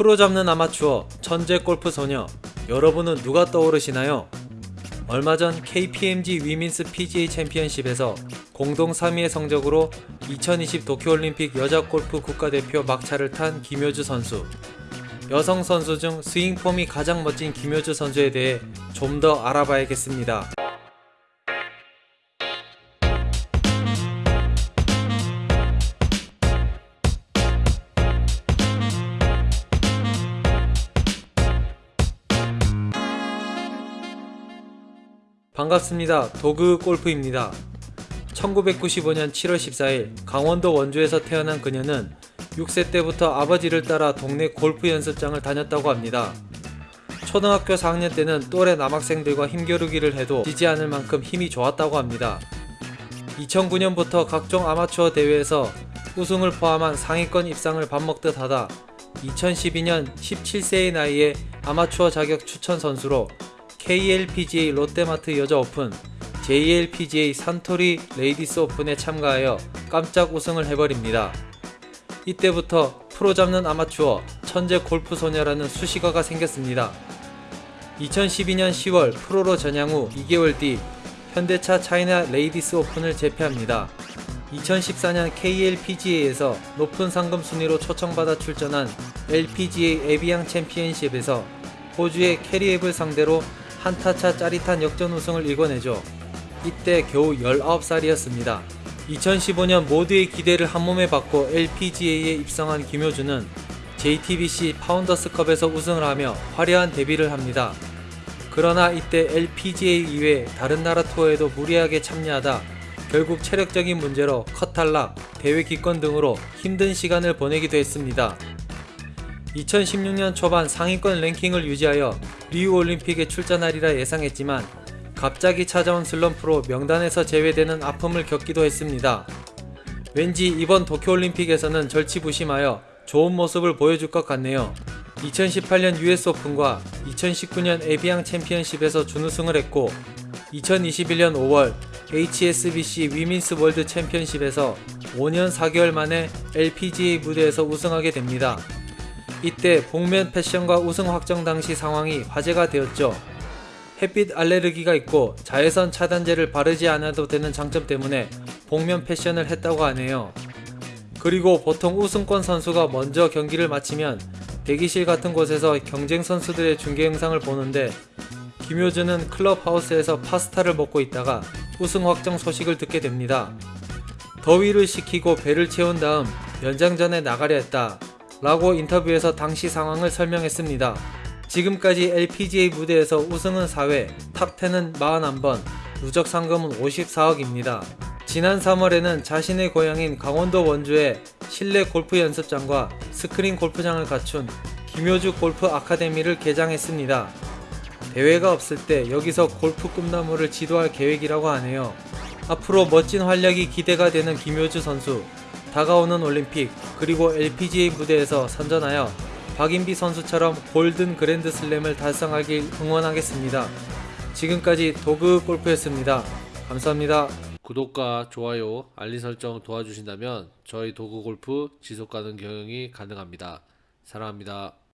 프로 잡는 아마추어 천재 골프 소녀 여러분은 누가 떠오르시나요? 얼마 전 KPMG 위민스 PGA 챔피언십에서 공동 3위의 성적으로 2020 도쿄올림픽 여자 골프 국가대표 막차를 탄 김효주 선수 여성 선수 중 스윙폼이 가장 멋진 김효주 선수에 대해 좀 더 알아봐야겠습니다. 반갑습니다. 도그 골프입니다. 1995년 7월 14일 강원도 원주에서 태어난 그녀는 6세 때부터 아버지를 따라 동네 골프 연습장을 다녔다고 합니다. 초등학교 4학년 때는 또래 남학생들과 힘겨루기를 해도 지지 않을 만큼 힘이 좋았다고 합니다. 2009년부터 각종 아마추어 대회에서 우승을 포함한 상위권 입상을 밥 먹듯 하다 2012년 17세의 나이에 아마추어 자격 추천 선수로 KLPGA 롯데마트 여자 오픈, JLPGA 산토리 레이디스 오픈에 참가하여 깜짝 우승을 해버립니다. 이때부터 프로 잡는 아마추어 천재 골프 소녀라는 수식어가 생겼습니다. 2012년 10월 프로로 전향 후 2개월 뒤 현대차 차이나 레이디스 오픈을 제패합니다. 2014년 KLPGA에서 높은 상금 순위로 초청받아 출전한 LPGA 에비앙 챔피언십에서 호주의 캐리앱을 상대로 한타차 짜릿한 역전 우승을 이뤄내죠. 이때 겨우 19살이었습니다. 2015년 모두의 기대를 한몸에 받고 LPGA에 입성한 김효주는 JTBC 파운더스컵에서 우승을 하며 화려한 데뷔를 합니다. 그러나 이때 LPGA 이외 다른 나라 투어에도 무리하게 참여하다 결국 체력적인 문제로 컷 탈락, 대회 기권 등으로 힘든 시간을 보내기도 했습니다. 2016년 초반 상위권 랭킹을 유지하여 리우 올림픽에 출전하리라 예상했지만 갑자기 찾아온 슬럼프로 명단에서 제외되는 아픔을 겪기도 했습니다. 왠지 이번 도쿄올림픽에서는 절치부심하여 좋은 모습을 보여줄 것 같네요. 2018년 US 오픈과 2019년 에비앙 챔피언십에서 준우승을 했고 2021년 5월 HSBC 위민스 월드 챔피언십에서 5년 4개월 만에 LPGA 무대에서 우승하게 됩니다. 이때 복면 패션과 우승 확정 당시 상황이 화제가 되었죠. 햇빛 알레르기가 있고 자외선 차단제를 바르지 않아도 되는 장점 때문에 복면 패션을 했다고 하네요. 그리고 보통 우승권 선수가 먼저 경기를 마치면 대기실 같은 곳에서 경쟁 선수들의 중계 영상을 보는데 김효준은 클럽하우스에서 파스타를 먹고 있다가 우승 확정 소식을 듣게 됩니다. 더위를 식히고 배를 채운 다음 연장전에 나가려 했다. 라고 인터뷰에서 당시 상황을 설명했습니다. 지금까지 LPGA 무대에서 우승은 4회, 탑10은 41번, 누적 상금은 54억입니다. 지난 3월에는 자신의 고향인 강원도 원주에 실내 골프 연습장과 스크린 골프장을 갖춘 김효주 골프 아카데미를 개장했습니다. 대회가 없을 때 여기서 골프 꿈나무를 지도할 계획이라고 하네요. 앞으로 멋진 활약이 기대가 되는 김효주 선수. 다가오는 올림픽 그리고 LPGA 무대에서 선전하여 박인비 선수처럼 골든 그랜드 슬램을 달성하길 응원하겠습니다. 지금까지 도그 골프였습니다. 감사합니다. 구독과 좋아요, 알림 설정 도와주신다면 저희 도구 골프 지속 가능 경영이 가능합니다. 사랑합니다.